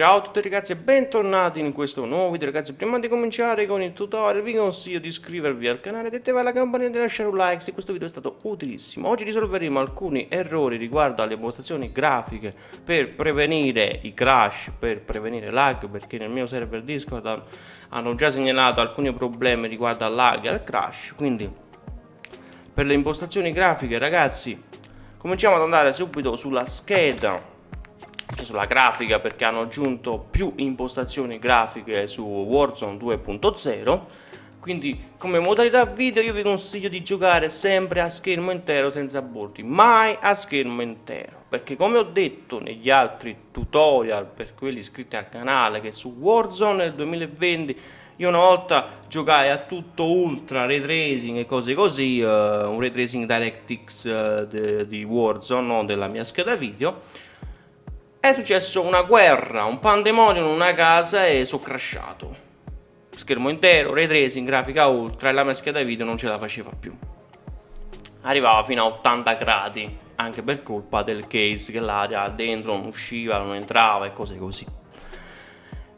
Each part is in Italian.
Ciao a tutti ragazzi e bentornati in questo nuovo video ragazzi. Prima di cominciare con il tutorial vi consiglio di iscrivervi al canale di attivare la campanella e lasciare un like se questo video è stato utilissimo. Oggi risolveremo alcuni errori riguardo alle impostazioni grafiche per prevenire i crash, per prevenire lag Perché nel mio server Discord hanno già segnalato alcuni problemi riguardo al lag e al crash. Quindi per le impostazioni grafiche ragazzi cominciamo ad andare subito sulla scheda sulla grafica perché hanno aggiunto più impostazioni grafiche su Warzone 2.0 quindi come modalità video io vi consiglio di giocare sempre a schermo intero senza bordi mai a schermo intero. Perché come ho detto negli altri tutorial per quelli iscritti al canale che su Warzone nel 2020 io una volta giocai a tutto ultra ray tracing e cose così uh, un ray tracing DirectX uh, di Warzone non della mia scheda video è successo una guerra, un pandemonio in una casa e sono crashato. Schermo intero, ray tracing, grafica ultra e la mia scheda video non ce la faceva più. Arrivava fino a 80 gradi, anche per colpa del case che l'aria dentro non usciva, non entrava e cose così.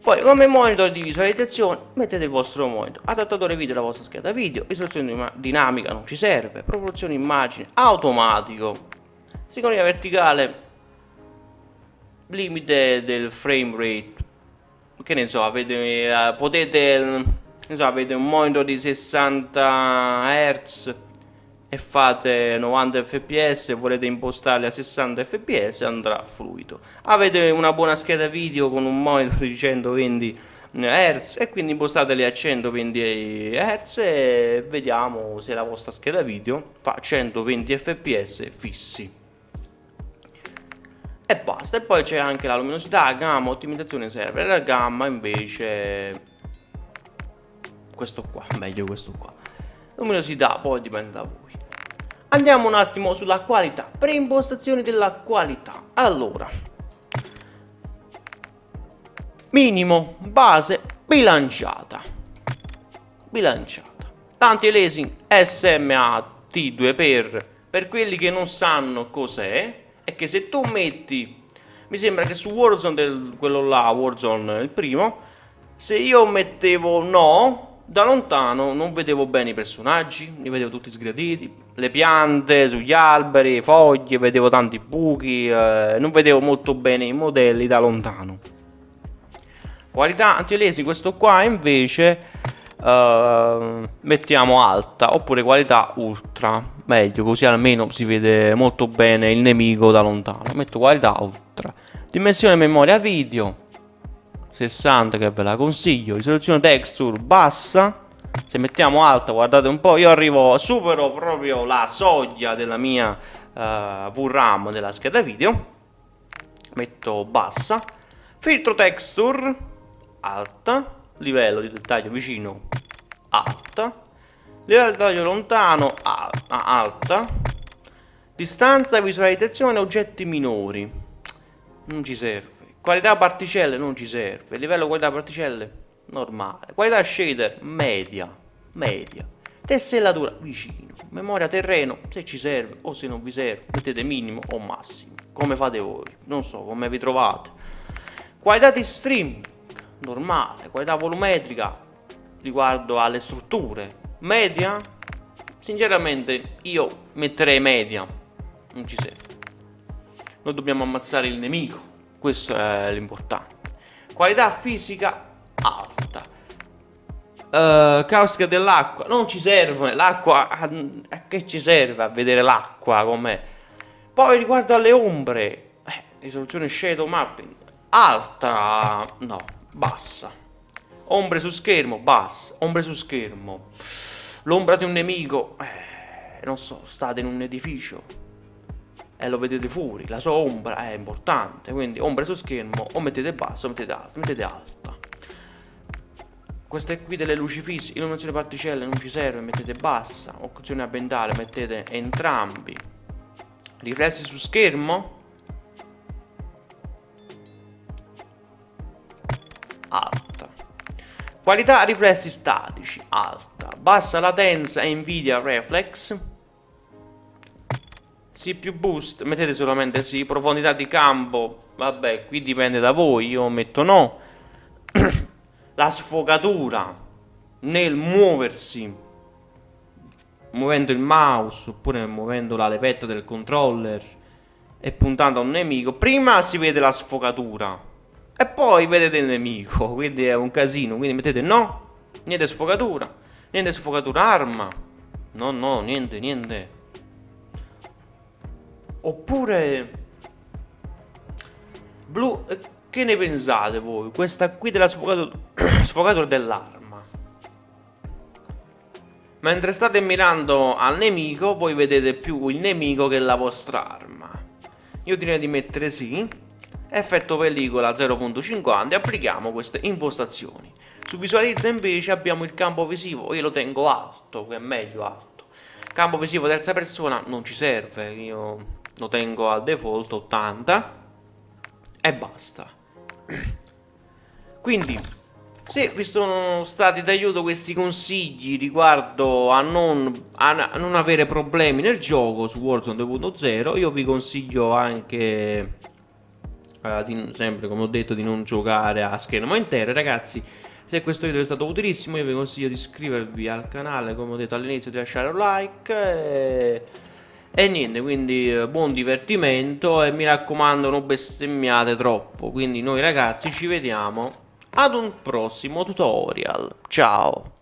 Poi come monitor di visualizzazione mettete il vostro monitor, adattatore video della vostra scheda video, risoluzione dinamica non ci serve, proporzione immagine automatico, sincronia verticale limite del frame rate. Che ne so avete uh, potete ne so avete un monitor di 60 Hz e fate 90 fps volete impostarli a 60 fps andrà fluido avete una buona scheda video con un monitor di 120 Hz e quindi impostateli a 120 Hz e vediamo se la vostra scheda video fa 120 fps fissi e basta. E poi c'è anche la luminosità gamma ottimizzazione server. La gamma invece questo qua meglio questo qua. Luminosità poi dipende da voi. Andiamo un attimo sulla qualità preimpostazioni della qualità. Allora minimo base bilanciata. Bilanciata. Tanti lasing SMA T2 per per quelli che non sanno cos'è è che se tu metti mi sembra che su Warzone del, quello là Warzone il primo se io mettevo no da lontano non vedevo bene i personaggi li vedevo tutti sgraditi le piante sugli alberi foglie vedevo tanti buchi eh, non vedevo molto bene i modelli da lontano. Qualità antilesi questo qua invece Uh, mettiamo alta oppure qualità ultra meglio così almeno si vede molto bene il nemico da lontano. Metto qualità ultra. Dimensione memoria video 60 che ve la consiglio. Risoluzione texture bassa. Se mettiamo alta guardate un po' io arrivo supero proprio la soglia della mia uh, VRAM della scheda video. Metto bassa. Filtro texture alta. Livello di dettaglio vicino alta dettaglio lontano alta, alta distanza visualizzazione oggetti minori. Non ci serve. Qualità particelle non ci serve. Livello qualità particelle normale. Qualità shader media media. Tessellatura vicino. Memoria terreno se ci serve o se non vi serve mettete minimo o massimo. Come fate voi. Non so come vi trovate. Qualità di stream normale, qualità volumetrica riguardo alle strutture. Media? Sinceramente io metterei media, non ci serve. Noi dobbiamo ammazzare il nemico, questo è l'importante. Qualità fisica alta. Uh, caustica dell'acqua, non ci serve, l'acqua, a che ci serve a vedere l'acqua com'è? Poi riguardo alle ombre, eh, risoluzione shadow mapping, alta, no, bassa. Ombre su schermo, bassa. Ombre su schermo. L'ombra di un nemico, eh, non so, state in un edificio e lo vedete fuori, la sua ombra è importante, quindi ombre su schermo o mettete bassa o mettete alta, mettete alta. Queste qui delle luci fisse, illuminazione particelle non ci serve, mettete bassa, occlusione ambientale, mettete entrambi. Riflessi su schermo, Qualità riflessi statici, alta. Bassa latenza Nvidia Reflex. più boost, mettete solamente sì, profondità di campo, vabbè, qui dipende da voi, io metto no. La sfogatura nel muoversi, muovendo il mouse oppure muovendo la levetta del controller e puntando a un nemico, prima si vede la sfogatura e poi vedete il nemico, quindi è un casino, quindi mettete no, niente sfogatura, niente sfogatura arma, no no, niente, niente. Oppure... Blu... Eh, che ne pensate voi? Questa qui della sfogatura, sfogatura dell'arma. Mentre state mirando al nemico, voi vedete più il nemico che la vostra arma. Io direi di mettere sì. Effetto pellicola 0.50 e applichiamo queste impostazioni. Su visualizza invece abbiamo il campo visivo, io lo tengo alto, che è meglio alto. Campo visivo terza persona non ci serve, io lo tengo al default 80 e basta quindi se vi sono stati d'aiuto questi consigli riguardo a non, a non, avere problemi nel gioco su Warzone 2.0 io vi consiglio anche eh, di, sempre come ho detto di non giocare a schermo intero ragazzi se questo video è stato utilissimo io vi consiglio di iscrivervi al canale come ho detto all'inizio di lasciare un like e e niente, quindi eh, buon divertimento e mi raccomando non bestemmiate troppo. Quindi noi ragazzi ci vediamo ad un prossimo tutorial. Ciao!